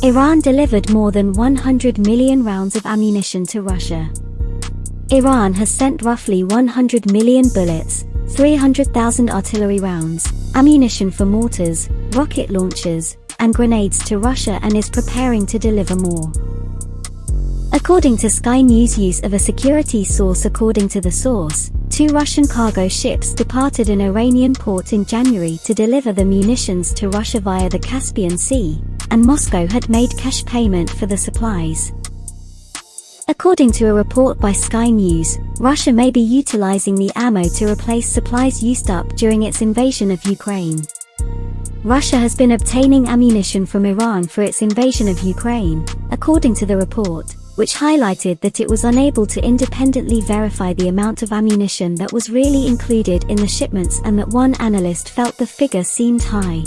Iran delivered more than 100 million rounds of ammunition to Russia. Iran has sent roughly 100 million bullets, 300,000 artillery rounds, ammunition for mortars, rocket launchers, and grenades to Russia and is preparing to deliver more. According to Sky News use of a security source according to the source, two Russian cargo ships departed an Iranian port in January to deliver the munitions to Russia via the Caspian Sea, and Moscow had made cash payment for the supplies. According to a report by Sky News, Russia may be utilizing the ammo to replace supplies used up during its invasion of Ukraine. Russia has been obtaining ammunition from Iran for its invasion of Ukraine, according to the report, which highlighted that it was unable to independently verify the amount of ammunition that was really included in the shipments and that one analyst felt the figure seemed high.